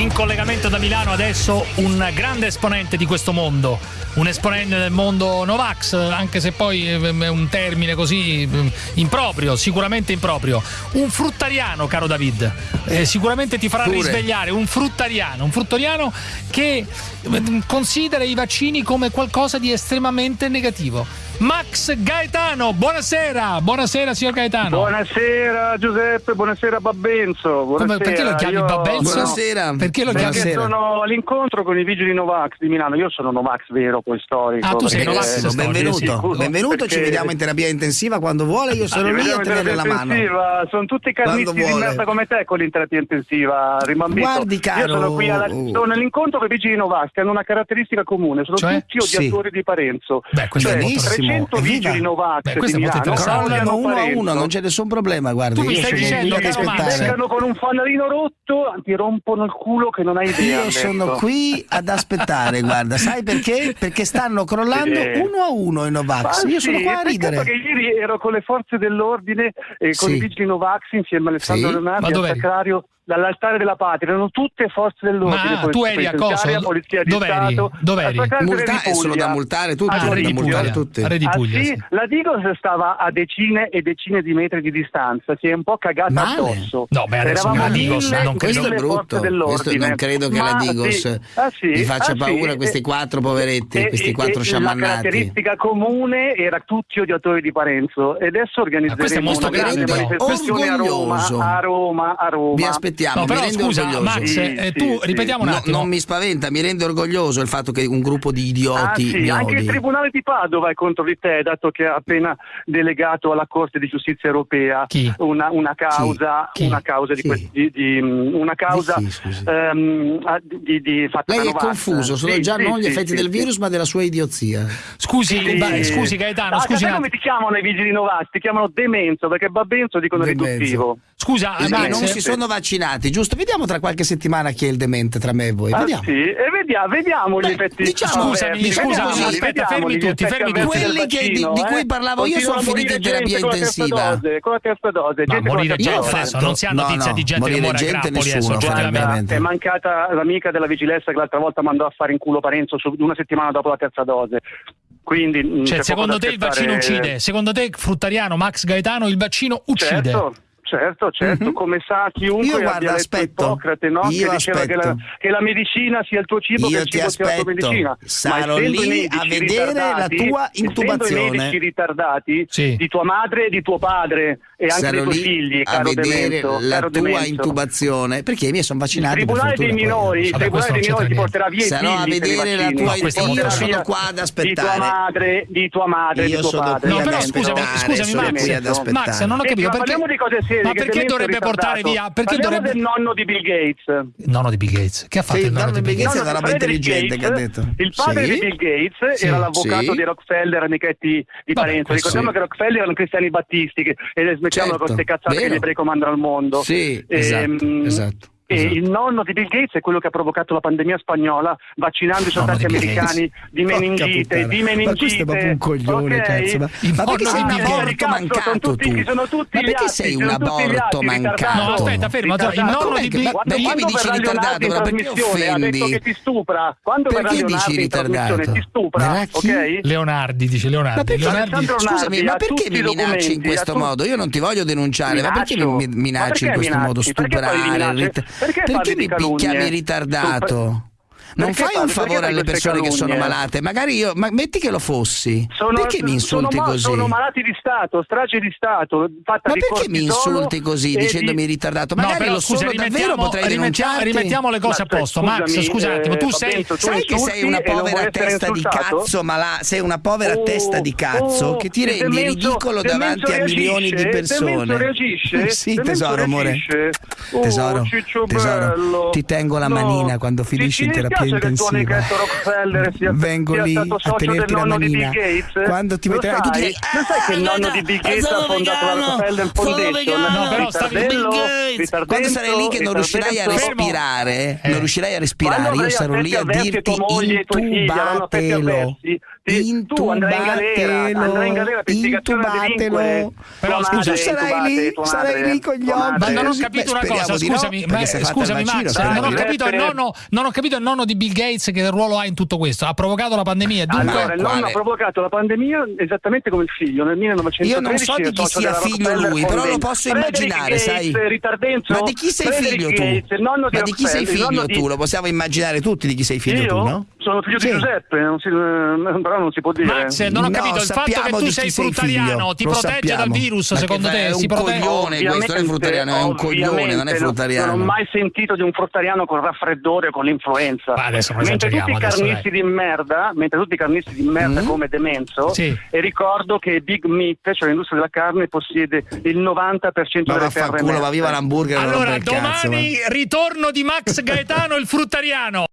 In collegamento da Milano adesso un grande esponente di questo mondo, un esponente del mondo Novax, anche se poi è un termine così improprio, sicuramente improprio. Un fruttariano, caro David, eh, sicuramente ti farà Pure. risvegliare, un fruttariano, un fruttariano che considera i vaccini come qualcosa di estremamente negativo. Max Gaetano, buonasera, buonasera signor Gaetano. Buonasera Giuseppe, buonasera Babbenzo. Buonasera. Come, perché lo chiami Io... Babbenzo? Buonasera. Perché lo chiami? Perché sono all'incontro con i vigili Novax di Milano. Io sono Novax vero, poi storico. Ah, tu sei Novax eh, benvenuto. Sì, benvenuto, perché... ci vediamo in terapia intensiva quando vuole, io sono lì a tenere la mano. Sono tutti carnisti di merda come te con l'interapia intensiva, rimambito. Guardi caro. Io sono qui alla... sono all'incontro con i vigili Novax che hanno una caratteristica comune, sono cioè? tutti odiatori sì. di Parenzo. Beh, questo cioè, è benissimo. 300 vigili Novax Beh, questo di è molto Crollano uno a uno, non c'è nessun problema, guardi. Tu mi stai dicendo che aspettare. con un fanalino rotto, ti rompono il culo che non hai idea. Io sono qui ad aspettare, guarda, sai perché? Perché stanno crollando sì. uno a uno i Novax. Io sono qua a ridere. Perché ieri ero con le forze dell'ordine e con sì. i vigili Novax insieme a Alessandro sì. Leonardi al Sacrario dall'altare della patria, erano tutte forze dell'ordine. Ma tu eri a cosa? Polizia di Dov'eri? Stato. Dov'eri? Multa- è solo da multare tutti. Ah, da multare tutte. Ah, sì, la Digos stava a decine e decine di metri di distanza, si è un po' cagata Male. addosso. No, beh, adesso Eravamo la Digos non Questo è brutto. Questo non credo che Ma, la Digos sì. ah, sì. gli faccia ah, paura questi quattro poveretti, e, questi quattro e, sciamannati. La caratteristica comune era tutti odiatori di Parenzo e adesso organizzeremo una grande manifestazione a Roma, a Roma, a Roma. Vi aspettiamo, mi rendo orgoglioso. Max, sì, eh, tu sì, ripetiamo un attimo. No, non mi spaventa, mi rende orgoglioso il fatto che un gruppo di idioti. Ah, sì, anche il Tribunale di Padova è contro di te, dato che ha appena delegato alla Corte di Giustizia Europea una, una, causa, una causa di, di, di, una causa um, di, di fatta Lei è confuso, sono già non gli effetti del virus, ma della sua idiozia. Scusi, beh, scusi Gaetano, ah, scusi. come ti chiamano i vigili novati? Ti chiamano Demenzo, perché Babbenzo dicono riduttivo. Scusa, Max, non si sono vaccinati, giusto? Vediamo tra qualche settimana chi è il demente tra me e voi. Vediamo. Ah, sì, e vediamo, vediamo gli effetti. Diciamo, scusami, scusami, aspetta, fermi tutti, fermi tutti. Quelli che, di, di, cui parlavo io sono finiti in terapia intensiva. Con la terza dose, Ma morire gente adesso, non si ha notizia di gente che muore a grappoli È mancata l'amica della vigilanza che l'altra volta mandò a fare in culo Parenzo una settimana dopo la terza dose. Quindi, cioè, secondo te il vaccino uccide? Secondo te, Fruttariano, Max Gaetano, il vaccino uccide? Certo. Certo, certo, mm-hmm. come sa chiunque io guarda, aspetto, Ippocrate, no? io che diceva che la, che la, medicina sia il tuo cibo, io che il cibo aspetto. sia la tua medicina. Sarò lì a vedere la tua intubazione. i medici ritardati sì. di tua madre e di tuo padre e anche Sarò dei tuoi figli, a vedere Demento, la tua Demento. intubazione, perché i miei sono vaccinati. Il tribunale dei minori, il tribunale dei minori ti porterà via Sarò a vedere la tua intubazione. Io sono qua ad aspettare. Di tua madre, di tua madre, di tuo padre. No, però scusami, scusami Max, non ho capito perché Ma perché dovrebbe portare via. Perché dovrebbe... del nonno di Bill Gates. Il nonno di Bill Gates. Che ha fatto sì, il nonno di Bill Gates? Gates è una roba intelligente che ha detto. Il padre sì? di Bill Gates sì. era l'avvocato di Rockefeller, amichetti di Parenzo. Ricordiamo che Rockefeller erano cristiani battisti e smettiamo certo. con queste cazzate Vero. che gli ebrei comandano al mondo. Sì, esatto, ehm, esatto. E esatto. il nonno di Bill Gates è quello che ha provocato la pandemia spagnola, vaccinando i soldati americani di meningite, di meningite. Ma questo è proprio un coglione, okay. cazzo. Ma, ma perché sei un aborto mancato tu? ma perché sei un aborto mancato? No, aspetta, fermo. Il nonno di Bill Gates. Perché mi dici ritardato? Ma perché offendi? che ti stupra. Quando perché dici ritardato? Ti stupra, ok? Leonardi dice Leonardi. Scusami, ma perché mi minacci in questo modo? Io non ti voglio denunciare, ma perché mi minacci in questo modo? Stuprare, perché, perché mi chiami ritardato? Non fai un favore alle persone che sono malate, magari io, ma metti che lo fossi. Sono, perché mi insulti sono, così? Sono malati di Stato, strage di Stato. ma perché mi insulti così dicendomi di... ritardato? Magari no, però, lo scusa, sono davvero, potrei rimettiamo, rimettiamo le cose ma, a posto. Scusami, Max, scusa un attimo, tu sei. Tu sai che sei una povera testa di cazzo, ma la, sei una povera oh, testa di cazzo oh, che ti rendi ridicolo davanti a milioni di persone. reagisce? Sì, tesoro, amore. Tesoro, tesoro, ti tengo la manina quando finisci in terapia che il tuo amichetto Rockefeller sia, Vengo sia lì stato socio del nonno di Bill Gates? Quando ti sai? tu direi, non sai che il nonno di Bill Gates ha fondato la Rockefeller Foundation? No, però stavi Bill Gates. Quando sarai lì che non riuscirai a respirare, non riuscirai a respirare, io sarò lì a dirti intubatelo. Intubatelo. Andrai in galera per intubatelo. Però scusa, sarai lì, sarai lì con gli occhi. Ma non ho capito una cosa, scusami, scusami Max, non ho capito il nonno, non ho capito il nonno di Bill Gates che ruolo ha in tutto questo. Ha provocato la pandemia, dunque allora, il nonno ha provocato la pandemia esattamente come il figlio nel 1913. Io non so di chi sia figlio lui, però lo posso immaginare, sai? Ma di chi sei figlio tu? Ma di chi sei figlio tu? Lo possiamo immaginare tutti di chi sei figlio tu, no? Sono figlio di Giuseppe, però non si può dire. Max, non ho capito, il fatto che tu sei fruttariano ti protegge dal virus, secondo te? È un coglione questo, non è fruttariano, è un coglione, non è fruttariano. Non ho mai sentito di un fruttariano con raffreddore o con l'influenza. Mentre tutti i carnisti di merda, mentre tutti i carnisti di merda come Demenzo, e ricordo che Big Meat, cioè l'industria della carne, possiede il 90% delle terre Ma viva l'hamburger. Allora, domani ritorno di Max Gaetano il fruttariano.